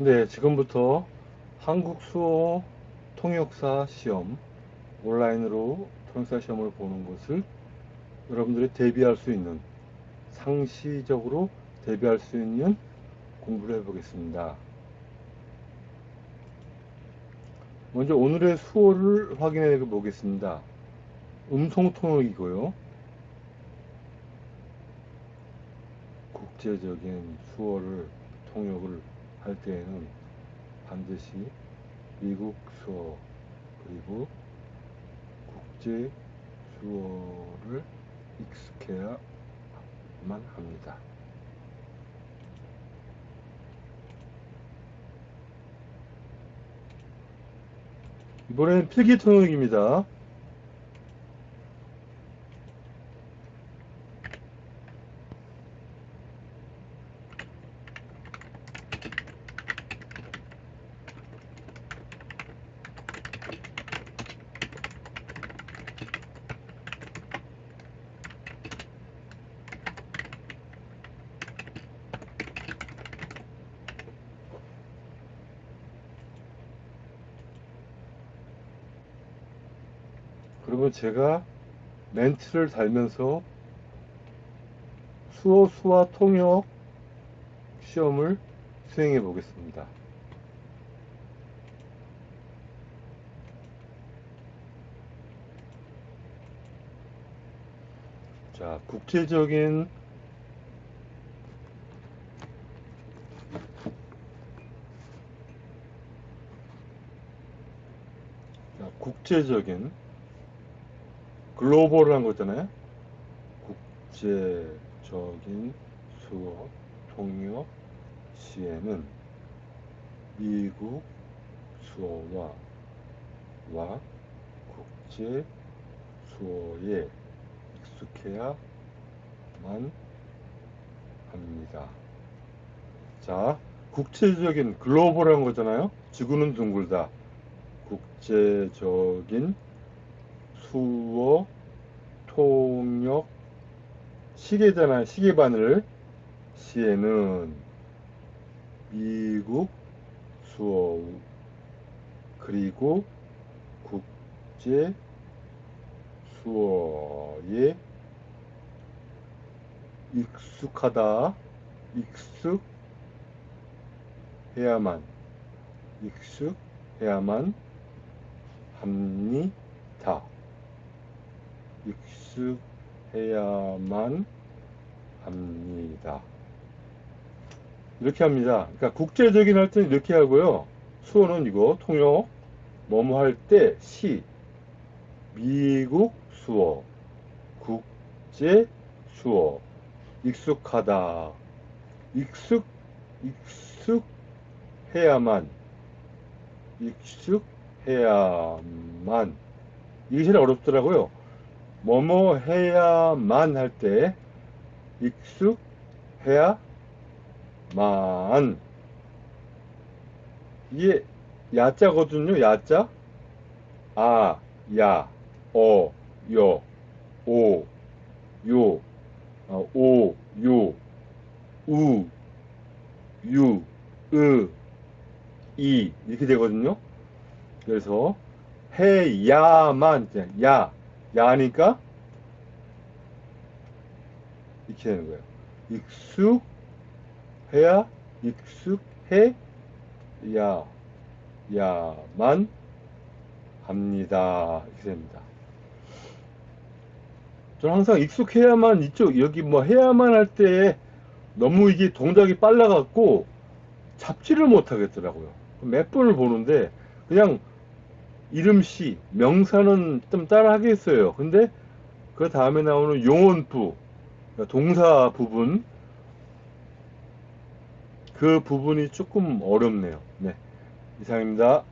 네, 지금부터 한국 수어 통역사 시험 온라인으로 통역사 시험을 보는 것을 여러분들이 대비할 수 있는 상시적으로 대비할 수 있는 공부를 해보겠습니다. 먼저 오늘의 수어를 확인해 보겠습니다. 음성 통역이고요. 국제적인 수어를 통역을 할 때에는 반드시 미국 수어 그리고 국제 수어를 익숙해야만 합니다. 이번엔 필기 통역입니다. 그러면 제가 멘트를 달면서 수어 수와 통역 시험을 수행해 보겠습니다. 자, 국제적인 자, 국제적인 글로벌한 거잖아요. 국제적인 수어 통역 시에는 미국 수어와 와 국제 수어에 익숙해야만 합니다. 자, 국제적인 글로벌한 거잖아요. 지구는 둥글다. 국제적인 수어 통역 시계잖아요. 시계바늘 시에는 미국 수어 그리고 국제 수어에 익숙하다 익숙해야만 익숙해야만 합니다. 익숙해야만 합니다. 이렇게 합니다. 그러니까 국제적인 할 때는 이렇게 하고요. 수어는 이거 통역 뭐뭐 할 때 시 미국 수어 국제 수어 익숙하다 익숙 익숙해야만 익숙해야만 이게 제일 어렵더라고요. 뭐뭐 해야만 할 때 익숙해야만 이게 야자거든요. 야자 아, 야, 어, 여, 오, 요, 어, 오, 요, 우, 유, 으, 이 이렇게 되거든요. 그래서 해야만 야 야니까 이렇게 되는 거예요. 익숙해야 익숙해 야 야만 합니다. 이렇게 됩니다. 저는 항상 익숙해야만 이쪽 여기 뭐 해야만 할 때 너무 이게 동작이 빨라갖고 잡지를 못하겠더라고요. 몇 번을 보는데 그냥 이름시, 명사는 좀 따라 하겠어요. 근데 그 다음에 나오는 용언부, 동사 부분, 그 부분이 조금 어렵네요. 네. 이상입니다.